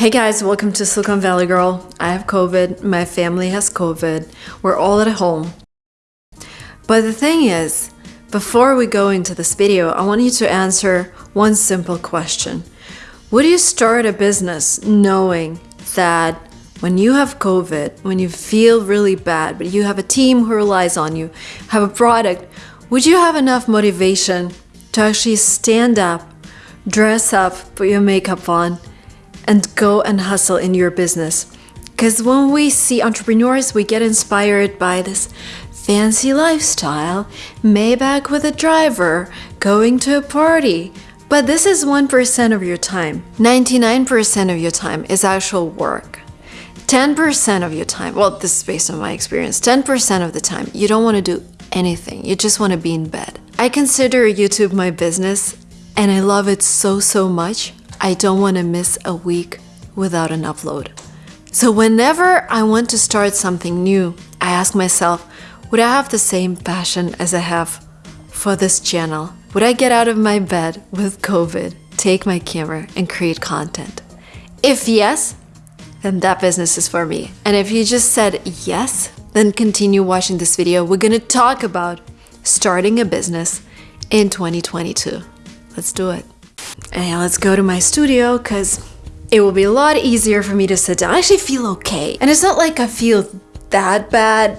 Hey guys, welcome to Silicon Valley Girl. I have COVID, my family has COVID, we're all at home. But the thing is, before we go into this video, I want you to answer one simple question. Would you start a business knowing that when you have COVID, when you feel really bad, but you have a team who relies on you, have a product, would you have enough motivation to actually stand up, dress up, put your makeup on, and go and hustle in your business. Because when we see entrepreneurs, we get inspired by this fancy lifestyle, Maybach with a driver, going to a party. But this is 1% of your time. 99% of your time is actual work. 10% of your time, well, this is based on my experience, 10% of the time, you don't want to do anything. You just want to be in bed. I consider YouTube my business and I love it so, so much I don't want to miss a week without an upload. So whenever I want to start something new, I ask myself, would I have the same passion as I have for this channel? Would I get out of my bed with COVID, take my camera and create content? If yes, then that business is for me. And if you just said yes, then continue watching this video. We're gonna talk about starting a business in 2022. Let's do it. Let's go to my studio because it will be a lot easier for me to sit down. I actually feel okay. And it's not like I feel that bad.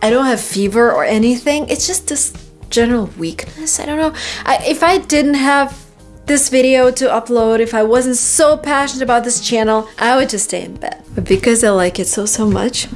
I don't have fever or anything. It's just this general weakness. I don't know. I, if I didn't have this video to upload, if I wasn't so passionate about this channel, I would just stay in bed. But because I like it so, so much,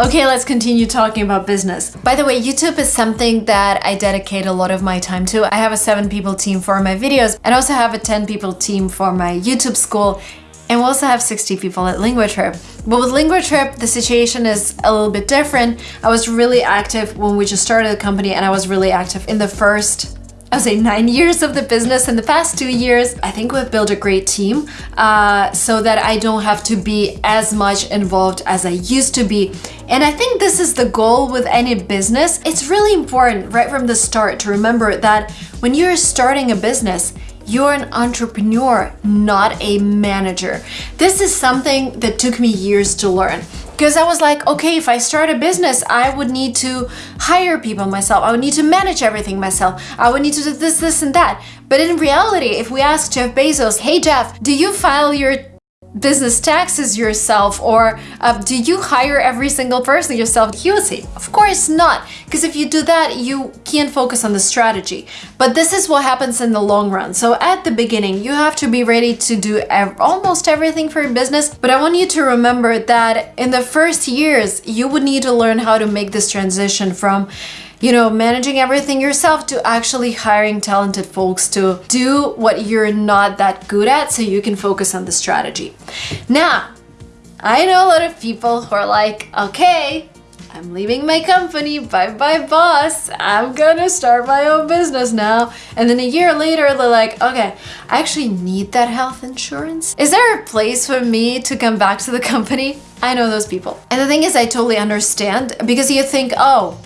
Okay, let's continue talking about business. By the way, YouTube is something that I dedicate a lot of my time to. I have a seven people team for my videos and also have a 10 people team for my YouTube school and we also have 60 people at LinguaTrip. But with LinguaTrip, the situation is a little bit different. I was really active when we just started the company and I was really active in the first I would say nine years of the business. In the past two years, I think we've built a great team uh, so that I don't have to be as much involved as I used to be. And I think this is the goal with any business. It's really important right from the start to remember that when you're starting a business, you're an entrepreneur, not a manager. This is something that took me years to learn because I was like, okay, if I start a business, I would need to hire people myself. I would need to manage everything myself. I would need to do this, this, and that. But in reality, if we ask Jeff Bezos, hey Jeff, do you file your business taxes yourself or uh, do you hire every single person yourself? He would say, of course not, because if you do that, you can't focus on the strategy. But this is what happens in the long run. So at the beginning, you have to be ready to do ev almost everything for your business. But I want you to remember that in the first years, you would need to learn how to make this transition from you know, managing everything yourself to actually hiring talented folks to do what you're not that good at so you can focus on the strategy. Now, I know a lot of people who are like, okay, I'm leaving my company, bye bye boss, I'm gonna start my own business now. And then a year later, they're like, okay, I actually need that health insurance. Is there a place for me to come back to the company? I know those people. And the thing is, I totally understand because you think, oh,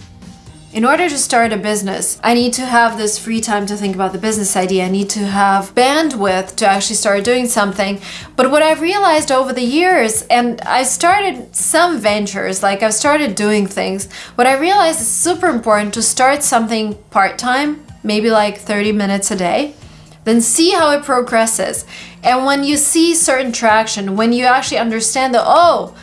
in order to start a business, I need to have this free time to think about the business idea. I need to have bandwidth to actually start doing something. But what I've realized over the years, and I started some ventures, like I've started doing things, what I realized is super important to start something part-time, maybe like 30 minutes a day, then see how it progresses. And when you see certain traction, when you actually understand that, oh,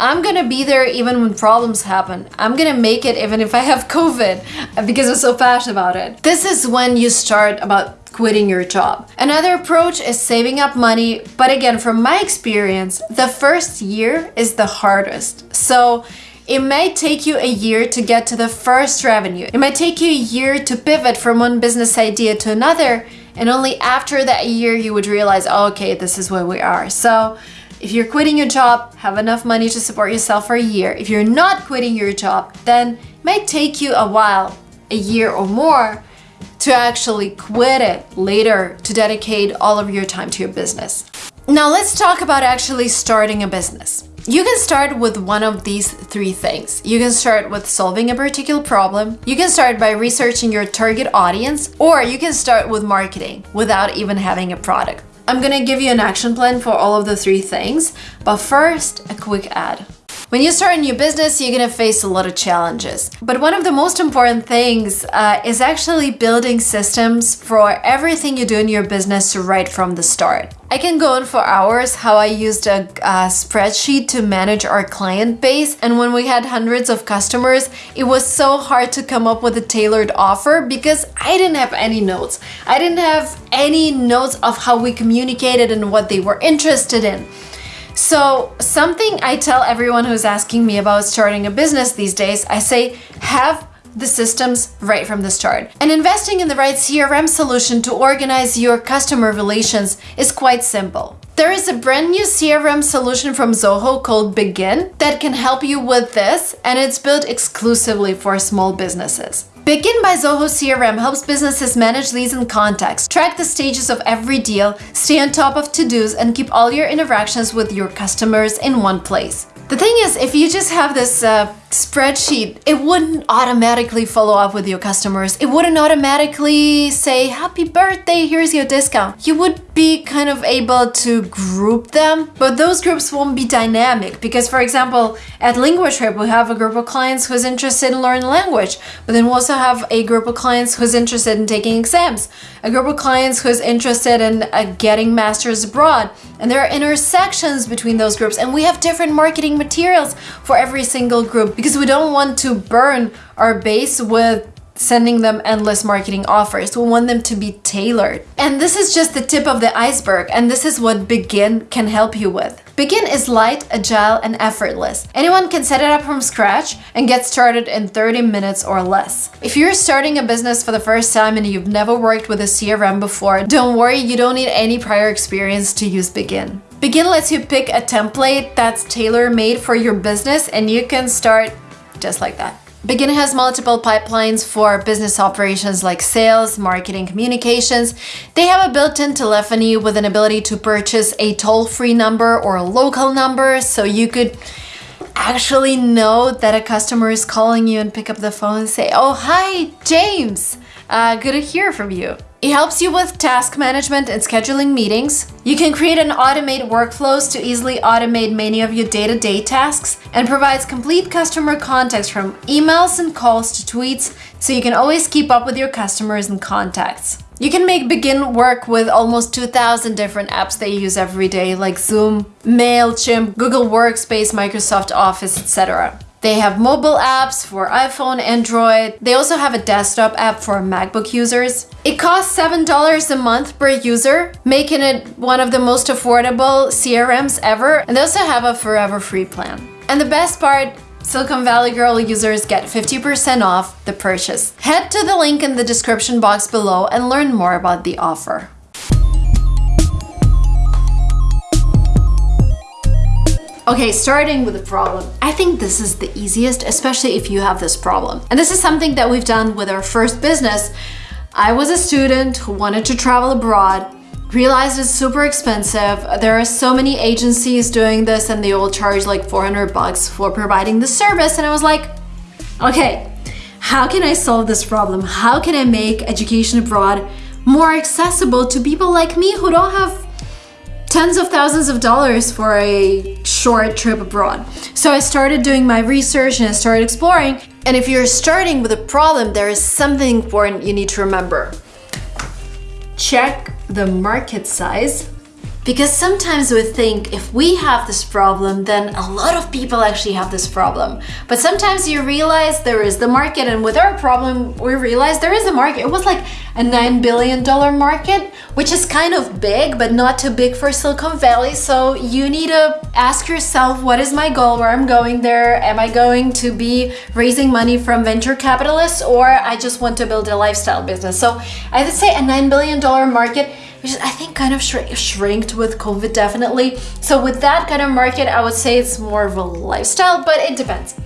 I'm gonna be there even when problems happen. I'm gonna make it even if I have COVID because I'm so passionate about it. This is when you start about quitting your job. Another approach is saving up money, but again, from my experience, the first year is the hardest. So it might take you a year to get to the first revenue. It might take you a year to pivot from one business idea to another, and only after that year you would realize, oh, okay, this is where we are. So if you're quitting your job, have enough money to support yourself for a year. If you're not quitting your job, then it might take you a while, a year or more, to actually quit it later to dedicate all of your time to your business. Now let's talk about actually starting a business. You can start with one of these three things. You can start with solving a particular problem, you can start by researching your target audience, or you can start with marketing without even having a product. I'm gonna give you an action plan for all of the three things, but first, a quick ad. When you start a new business, you're gonna face a lot of challenges. But one of the most important things uh, is actually building systems for everything you do in your business right from the start. I can go on for hours how I used a, a, spreadsheet to manage our client base. And when we had hundreds of customers, it was so hard to come up with a tailored offer because I didn't have any notes. I didn't have any notes of how we communicated and what they were interested in. So something I tell everyone who's asking me about starting a business these days, I say have the systems right from the start. And investing in the right CRM solution to organize your customer relations is quite simple. There is a brand new CRM solution from Zoho called Bigin that can help you with this, and it's built exclusively for small businesses. Bigin by Zoho CRM helps businesses manage leads and contacts, track the stages of every deal, stay on top of to-dos, and keep all your interactions with your customers in one place. The thing is, if you just have this uh, spreadsheet, it wouldn't automatically follow up with your customers. It wouldn't automatically say, happy birthday, here's your discount. You would be kind of able to group them, but those groups won't be dynamic because, for example, at LinguaTrip, we have a group of clients who's interested in learning language, but then we also have a group of clients who's interested in taking exams, a group of clients who's interested in uh, getting masters abroad, and there are intersections between those groups, and we have different marketing materials for every single group because we don't want to burn our base with sending them endless marketing offers. We want them to be tailored. And this is just the tip of the iceberg, and this is what Bigin can help you with. Bigin is light, agile, and effortless. Anyone can set it up from scratch and get started in 30 minutes or less. If you're starting a business for the first time and you've never worked with a CRM before, don't worry, you don't need any prior experience to use Bigin. Bigin lets you pick a template that's tailor-made for your business and you can start just like that. Bigin has multiple pipelines for business operations like sales, marketing, communications. They have a built-in telephony with an ability to purchase a toll-free number or a local number so you could actually know that a customer is calling you and pick up the phone and say, oh, hi, James, uh, good to hear from you. It helps you with task management and scheduling meetings. You can create and automate workflows to easily automate many of your day-to-day -day tasks and provides complete customer context from emails and calls to tweets so you can always keep up with your customers and contacts. You can make Bigin work with almost 2,000 different apps that you use every day like Zoom, MailChimp, Google Workspace, Microsoft Office, etc. They have mobile apps for iPhone, Android. They also have a desktop app for MacBook users. It costs $7 a month per user, making it one of the most affordable CRMs ever. And they also have a forever free plan. And the best part, Silicon Valley Girl users get 50% off the purchase. Head to the link in the description box below and learn more about the offer. Okay, starting with the problem. I think this is the easiest, especially if you have this problem. And this is something that we've done with our first business. I was a student who wanted to travel abroad, realized it's super expensive. There are so many agencies doing this and they all charge like 400 bucks for providing the service. And I was like, okay, how can I solve this problem? How can I make education abroad more accessible to people like me who don't have tens of thousands of dollars for a short trip abroad. So I started doing my research and I started exploring. And if you're starting with a problem, there is something important you need to remember. Check the market size because sometimes we think if we have this problem, then a lot of people actually have this problem. But sometimes you realize there is the market and with our problem, we realize there is a market. It was like a $9 billion market, which is kind of big, but not too big for Silicon Valley. So you need to ask yourself, what is my goal, where I'm going there? Am I going to be raising money from venture capitalists or I just want to build a lifestyle business? So I would say a $9 billion market which I think kind of shrink shrinked with COVID definitely. So with that kind of market, I would say it's more of a lifestyle, but it depends.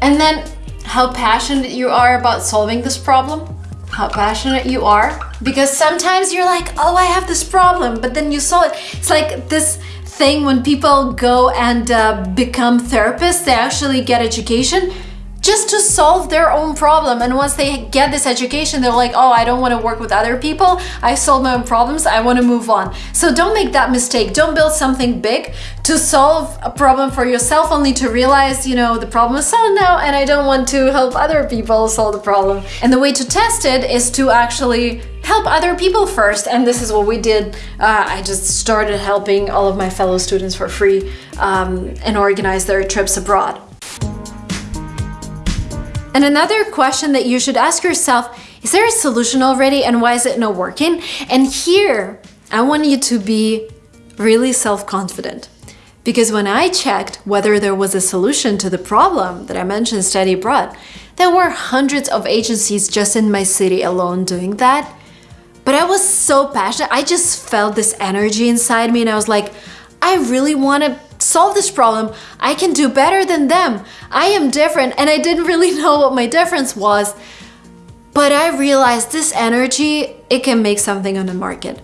And then how passionate you are about solving this problem, how passionate you are. Because sometimes you're like, oh, I have this problem, but then you solve it. It's like this thing when people go and uh, become therapists, they actually get education just to solve their own problem. And once they get this education, they're like, oh, I don't want to work with other people. I solved my own problems. I want to move on. So don't make that mistake. Don't build something big to solve a problem for yourself only to realize, you know, the problem is solved now and I don't want to help other people solve the problem. And the way to test it is to actually help other people first. And this is what we did. Uh, I just started helping all of my fellow students for free um, and organize their trips abroad. And another question that you should ask yourself, is there a solution already and why is it not working? And here, I want you to be really self-confident. Because when I checked whether there was a solution to the problem that I mentioned study abroad, there were hundreds of agencies just in my city alone doing that. But I was so passionate, I just felt this energy inside me and I was like, I really want to solve this problem. I can do better than them. I am different and I didn't really know what my difference was. But I realized this energy, it can make something on the market.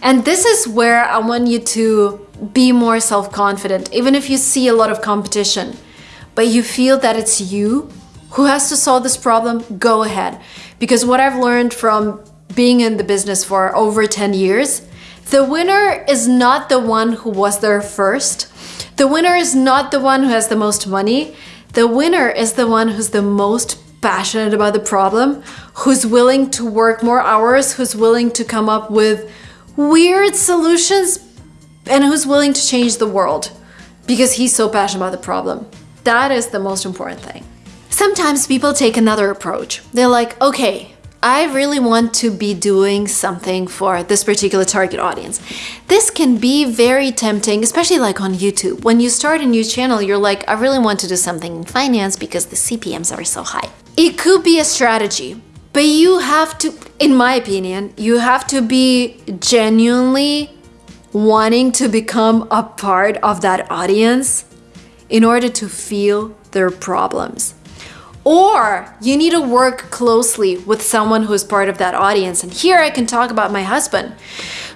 And this is where I want you to be more self-confident, even if you see a lot of competition, but you feel that it's you who has to solve this problem, go ahead. Because what I've learned from being in the business for over 10 years, the winner is not the one who was there first, the winner is not the one who has the most money. The winner is the one who's the most passionate about the problem, who's willing to work more hours, who's willing to come up with weird solutions, and who's willing to change the world because he's so passionate about the problem. That is the most important thing. Sometimes people take another approach. They're like, okay, I really want to be doing something for this particular target audience. This can be very tempting, especially like on YouTube. When you start a new channel, you're like, I really want to do something in finance because the CPMs are so high. It could be a strategy, but you have to, in my opinion, you have to be genuinely wanting to become a part of that audience in order to feel their problems. Or you need to work closely with someone who is part of that audience. And here I can talk about my husband,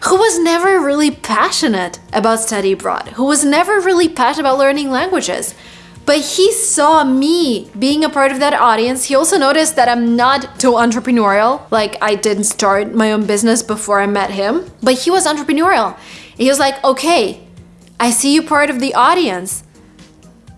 who was never really passionate about study abroad, who was never really passionate about learning languages. But he saw me being a part of that audience. He also noticed that I'm not too entrepreneurial. Like I didn't start my own business before I met him, but he was entrepreneurial. He was like, okay, I see you part of the audience.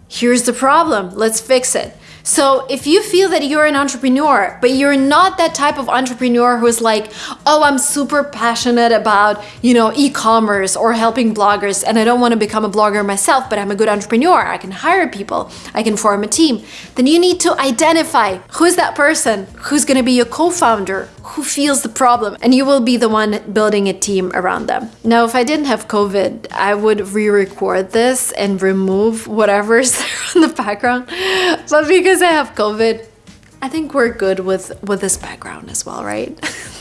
Here's the problem. Let's fix it. So if you feel that you're an entrepreneur, but you're not that type of entrepreneur who's like, oh, I'm super passionate about, you know, e-commerce or helping bloggers and I don't want to become a blogger myself, but I'm a good entrepreneur. I can hire people. I can form a team. Then you need to identify who is that person who's going to be your co-founder, who feels the problem, and you will be the one building a team around them. Now, if I didn't have COVID, I would re-record this and remove whatever's there in the background. But because I have COVID, I think we're good with, with this background as well, right?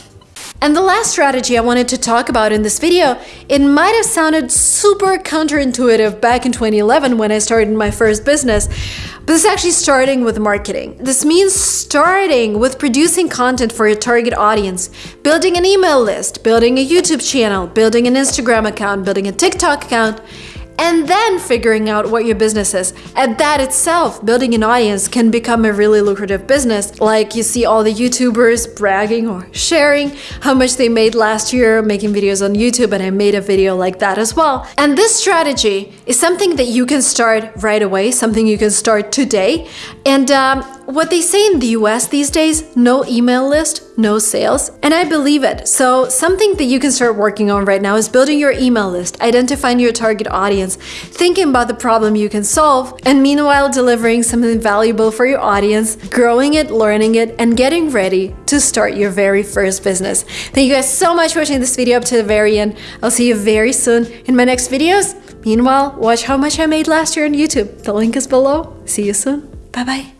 And the last strategy I wanted to talk about in this video, it might have sounded super counterintuitive back in 2011 when I started my first business, but this is actually starting with marketing. This means starting with producing content for your target audience, building an email list, building a YouTube channel, building an Instagram account, building a TikTok account, and then figuring out what your business is. And that itself, building an audience can become a really lucrative business. Like you see all the YouTubers bragging or sharing how much they made last year making videos on YouTube and I made a video like that as well. And this strategy is something that you can start right away, something you can start today. And um, what they say in the US these days, no email list, no sales. And I believe it. So something that you can start working on right now is building your email list, identifying your target audience, thinking about the problem you can solve, and meanwhile delivering something valuable for your audience, growing it, learning it, and getting ready to start your very first business. Thank you guys so much for watching this video up to the very end. I'll see you very soon in my next videos. Meanwhile, watch how much I made last year on YouTube. The link is below. See you soon. Bye bye.